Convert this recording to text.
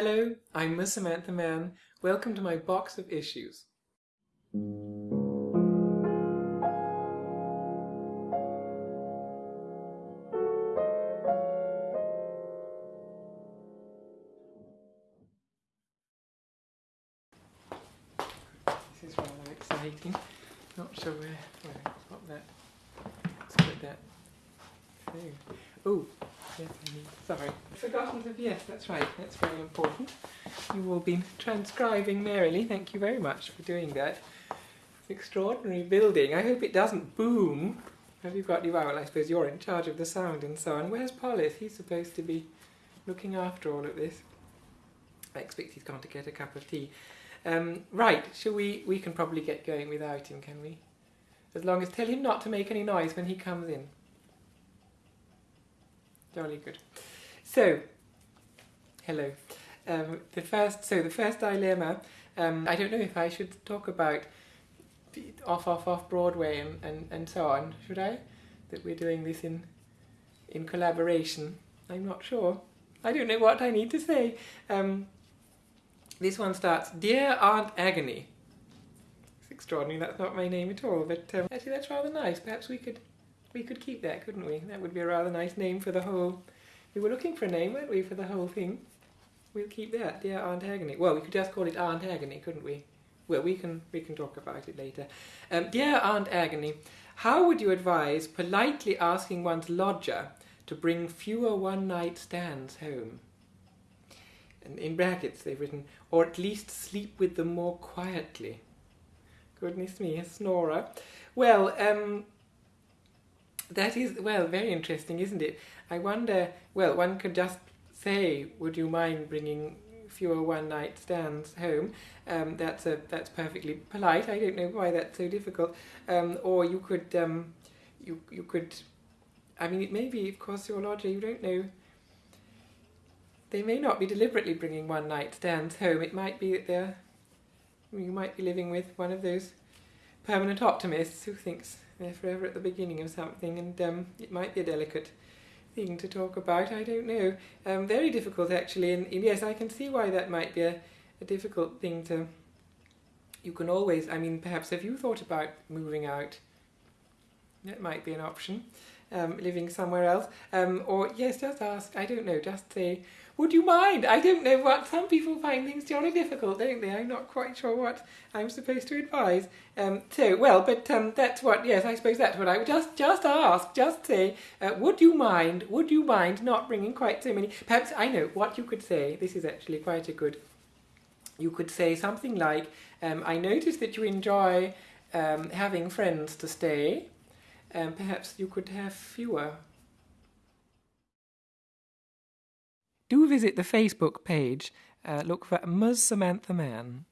Hello, I'm Miss Samantha Mann. Welcome to my box of issues. This is rather exciting. Not sure where. Where? Pop that. Let's put that. Oh, yes, I need. Sorry, forgotten to. Yes, that's right. That's very important. You've all been transcribing merrily. Thank you very much for doing that. It's extraordinary building. I hope it doesn't boom. Have you got you? Well, I suppose you're in charge of the sound and so on. Where's Polis? He's supposed to be looking after all of this. I expect he's gone to get a cup of tea. Um, right, shall we? We can probably get going without him, can we? As long as tell him not to make any noise when he comes in. Jolly good. So, hello. Um, the first, so the first dilemma. Um, I don't know if I should talk about off, off, off Broadway and, and, and so on. Should I? That we're doing this in in collaboration. I'm not sure. I don't know what I need to say. Um, this one starts, Dear Aunt Agony. It's extraordinary, that's not my name at all, but um, actually that's rather nice. Perhaps we could we could keep that, couldn't we? That would be a rather nice name for the whole... We were looking for a name, weren't we, for the whole thing? We'll keep that, Dear Aunt Agony. Well, we could just call it Aunt Agony, couldn't we? Well, we can we can talk about it later. Um, Dear Aunt Agony, how would you advise politely asking one's lodger to bring fewer one-night stands home? And in brackets they've written, or at least sleep with them more quietly. Goodness me, a snorer. Well, um, that is, well, very interesting, isn't it? I wonder, well, one could just say, would you mind bringing fewer one-night stands home? Um, that's a that's perfectly polite. I don't know why that's so difficult. Um, or you could, um, you you could, I mean, it may be, of course, your lodger. You don't know they may not be deliberately bringing one night stands home. It might be that they're, you might be living with one of those permanent optimists who thinks they're forever at the beginning of something, and um, it might be a delicate thing to talk about. I don't know. Um, very difficult, actually, and, and, yes, I can see why that might be a, a difficult thing to. You can always, I mean, perhaps have you thought about moving out? That might be an option. Um, living somewhere else, um, or yes, just ask. I don't know. Just say, would you mind? I don't know what some people find things jolly difficult, don't they? I'm not quite sure what I'm supposed to advise. Um, so, well, but um, that's what. Yes, I suppose that's what I would just just ask. Just say, uh, would you mind? Would you mind not bringing quite so many? Perhaps I know what you could say. This is actually quite a good. You could say something like, um, "I notice that you enjoy um, having friends to stay. Um, perhaps you could have fewer." do visit the Facebook page. Uh, look for Ms. Samantha Mann.